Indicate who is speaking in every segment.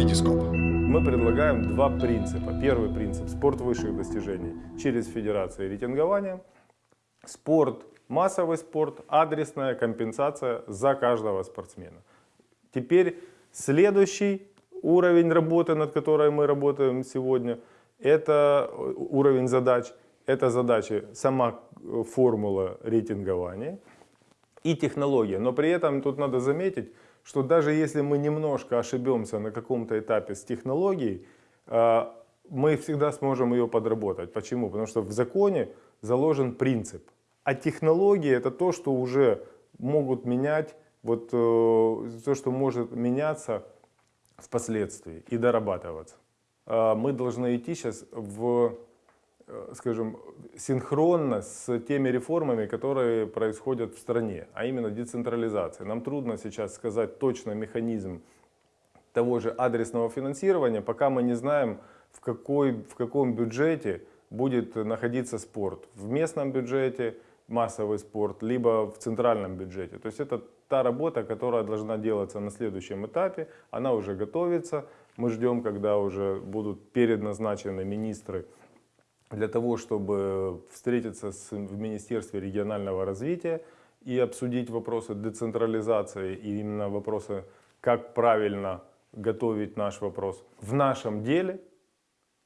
Speaker 1: Витископ.
Speaker 2: Мы предлагаем два принципа. Первый принцип – спорт высших достижений через федерации рейтингования. Спорт, массовый спорт, адресная компенсация за каждого спортсмена. Теперь следующий уровень работы, над которой мы работаем сегодня, это уровень задач. Это задачи, сама формула рейтингования и технология. Но при этом тут надо заметить, что даже если мы немножко ошибемся на каком-то этапе с технологией, а, мы всегда сможем ее подработать. Почему? Потому что в законе заложен принцип. А технологии это то, что уже могут менять, вот э, то, что может меняться впоследствии и дорабатываться. А, мы должны идти сейчас в Э, скажем, синхронно с теми реформами, которые происходят в стране, а именно децентрализация. Нам трудно сейчас сказать точно механизм того же адресного финансирования, пока мы не знаем, в, какой, в каком бюджете будет находиться спорт. В местном бюджете массовый спорт, либо в центральном бюджете. То есть это та работа, которая должна делаться на следующем этапе. Она уже готовится. Мы ждем, когда уже будут передназначены министры для того, чтобы встретиться с, в Министерстве регионального развития и обсудить вопросы децентрализации и именно вопросы, как правильно готовить наш вопрос. В нашем деле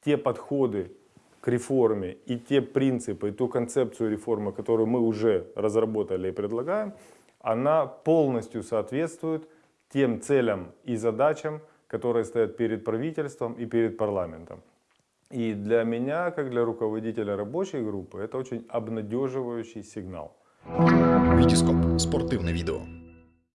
Speaker 2: те подходы к реформе и те принципы, и ту концепцию реформы, которую мы уже разработали и предлагаем, она полностью соответствует тем целям и задачам, которые стоят перед правительством и перед парламентом. И для меня, как для руководителя рабочей группы, это очень обнадеживающий сигнал.
Speaker 1: Витископ. Спортивное видео.